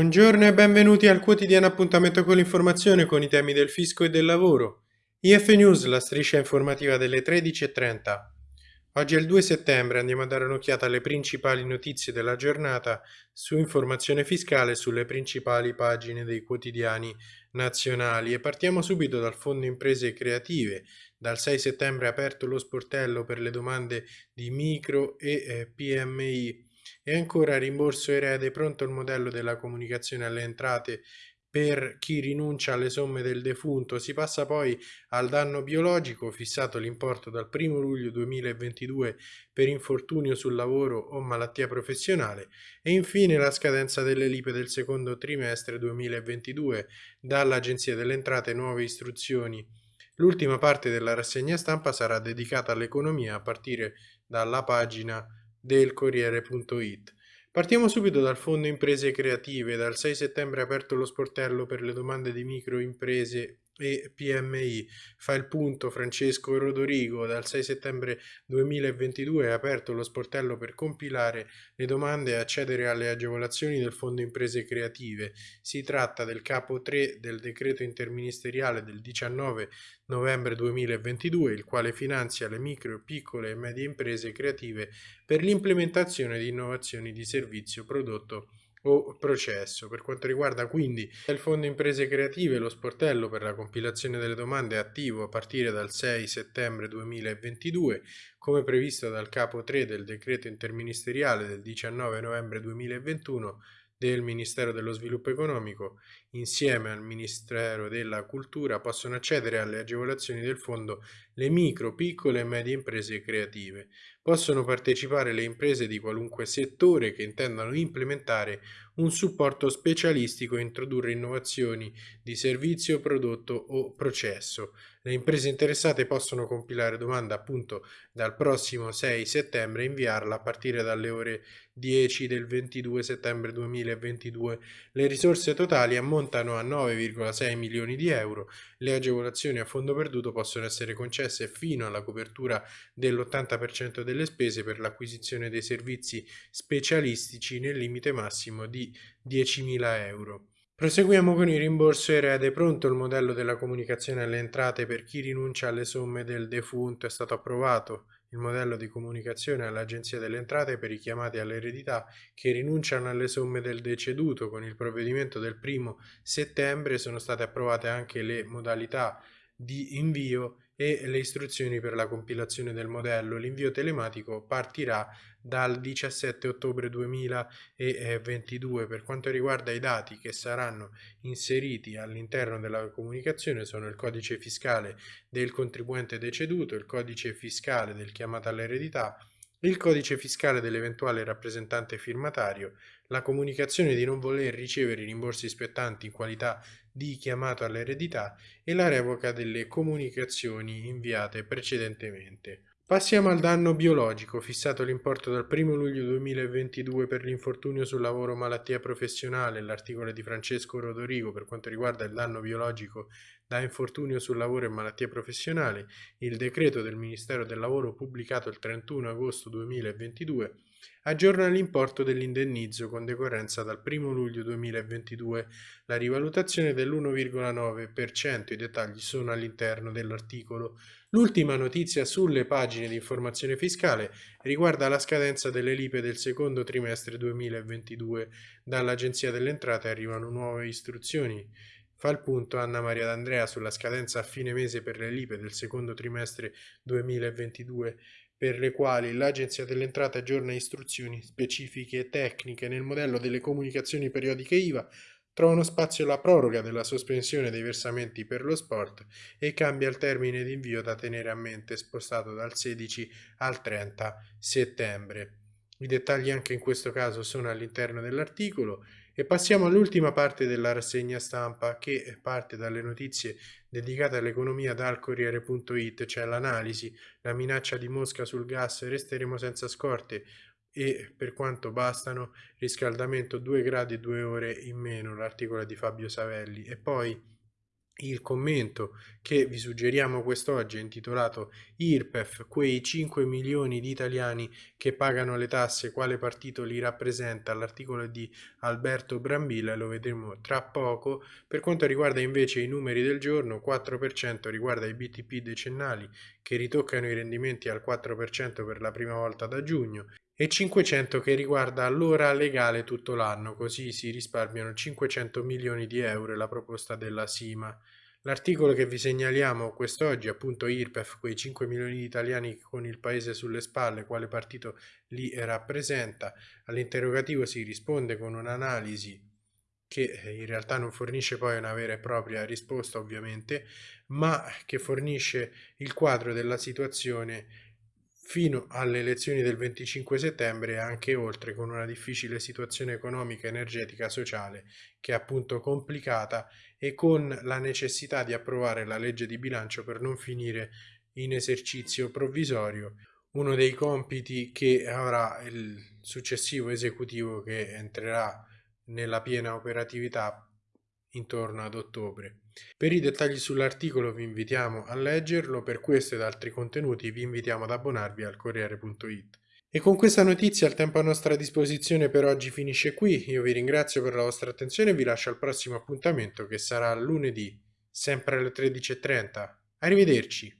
Buongiorno e benvenuti al quotidiano appuntamento con l'informazione con i temi del fisco e del lavoro. IF News, la striscia informativa delle 13.30. Oggi è il 2 settembre, andiamo a dare un'occhiata alle principali notizie della giornata su informazione fiscale sulle principali pagine dei quotidiani nazionali e partiamo subito dal Fondo Imprese Creative. Dal 6 settembre è aperto lo sportello per le domande di micro e eh, PMI e ancora rimborso erede pronto il modello della comunicazione alle entrate per chi rinuncia alle somme del defunto. Si passa poi al danno biologico, fissato l'importo dal 1 luglio 2022 per infortunio sul lavoro o malattia professionale e infine la scadenza delle lipe del secondo trimestre 2022 dall'Agenzia delle Entrate nuove istruzioni. L'ultima parte della rassegna stampa sarà dedicata all'economia a partire dalla pagina del Corriere.it. Partiamo subito dal Fondo Imprese Creative. Dal 6 settembre è aperto lo sportello per le domande di microimprese PMI. Fa il punto Francesco Rodorigo. Dal 6 settembre 2022 è aperto lo sportello per compilare le domande e accedere alle agevolazioni del Fondo Imprese Creative. Si tratta del capo 3 del decreto interministeriale del 19 novembre 2022, il quale finanzia le micro, piccole e medie imprese creative per l'implementazione di innovazioni di servizio, prodotto o processo. Per quanto riguarda quindi il Fondo Imprese Creative, lo sportello per la compilazione delle domande è attivo a partire dal 6 settembre 2022, come previsto dal capo 3 del decreto interministeriale del 19 novembre 2021 del Ministero dello Sviluppo Economico, insieme al Ministero della Cultura, possono accedere alle agevolazioni del fondo le micro, piccole e medie imprese creative. Possono partecipare le imprese di qualunque settore che intendano implementare un supporto specialistico e introdurre innovazioni di servizio, prodotto o processo. Le imprese interessate possono compilare domanda appunto dal prossimo 6 settembre e inviarla a partire dalle ore 10 del 22 settembre 2022. Le risorse totali ammontano a 9,6 milioni di euro. Le agevolazioni a fondo perduto possono essere concesse fino alla copertura dell'80% delle spese per l'acquisizione dei servizi specialistici nel limite massimo di 10.000 euro. Proseguiamo con il rimborso erede. Pronto il modello della comunicazione alle entrate per chi rinuncia alle somme del defunto è stato approvato. Il modello di comunicazione all'Agenzia delle Entrate per i chiamati all'eredità che rinunciano alle somme del deceduto. Con il provvedimento del primo settembre sono state approvate anche le modalità di invio e le istruzioni per la compilazione del modello. L'invio telematico partirà dal 17 ottobre 2022. Per quanto riguarda i dati che saranno inseriti all'interno della comunicazione sono il codice fiscale del contribuente deceduto, il codice fiscale del chiamato all'eredità, il codice fiscale dell'eventuale rappresentante firmatario, la comunicazione di non voler ricevere i rimborsi spettanti in qualità di chiamato all'eredità e la revoca delle comunicazioni inviate precedentemente. Passiamo al danno biologico, fissato l'importo dal 1 luglio 2022 per l'infortunio sul lavoro malattia professionale, l'articolo di Francesco Rodorigo per quanto riguarda il danno biologico da infortunio sul lavoro e malattia professionale, il decreto del Ministero del Lavoro pubblicato il 31 agosto 2022 aggiorna l'importo dell'indennizzo con decorrenza dal 1 luglio 2022, la rivalutazione dell'1,9%, i dettagli sono all'interno dell'articolo. L'ultima notizia sulle pagine di informazione fiscale riguarda la scadenza delle lipe del secondo trimestre 2022. Dall'Agenzia delle Entrate arrivano nuove istruzioni. Fa il punto Anna Maria D'Andrea sulla scadenza a fine mese per le lipe del secondo trimestre 2022 per le quali l'Agenzia delle Entrate aggiorna istruzioni specifiche e tecniche nel modello delle comunicazioni periodiche IVA, trovano spazio la proroga della sospensione dei versamenti per lo sport e cambia il termine di invio da tenere a mente spostato dal 16 al 30 settembre. I dettagli anche in questo caso sono all'interno dell'articolo e passiamo all'ultima parte della rassegna stampa che parte dalle notizie dedicate all'economia dal Corriere.it, cioè l'analisi, la minaccia di Mosca sul gas, resteremo senza scorte e per quanto bastano, riscaldamento 2 gradi e 2 ore in meno, l'articolo di Fabio Savelli. E poi il commento che vi suggeriamo quest'oggi è intitolato IRPEF, quei 5 milioni di italiani che pagano le tasse, quale partito li rappresenta? L'articolo di Alberto Brambilla, lo vedremo tra poco. Per quanto riguarda invece i numeri del giorno, 4% riguarda i BTP decennali che ritoccano i rendimenti al 4% per la prima volta da giugno e 500 che riguarda l'ora legale tutto l'anno, così si risparmiano 500 milioni di euro la proposta della Sima. L'articolo che vi segnaliamo quest'oggi, appunto IRPEF, quei 5 milioni di italiani con il paese sulle spalle, quale partito li rappresenta, all'interrogativo si risponde con un'analisi che in realtà non fornisce poi una vera e propria risposta ovviamente, ma che fornisce il quadro della situazione fino alle elezioni del 25 settembre e anche oltre con una difficile situazione economica, energetica, sociale che è appunto complicata e con la necessità di approvare la legge di bilancio per non finire in esercizio provvisorio, uno dei compiti che avrà il successivo esecutivo che entrerà nella piena operatività intorno ad ottobre. Per i dettagli sull'articolo vi invitiamo a leggerlo, per questo ed altri contenuti vi invitiamo ad abbonarvi al Corriere.it. E con questa notizia il tempo a nostra disposizione per oggi finisce qui, io vi ringrazio per la vostra attenzione e vi lascio al prossimo appuntamento che sarà lunedì, sempre alle 13.30. Arrivederci!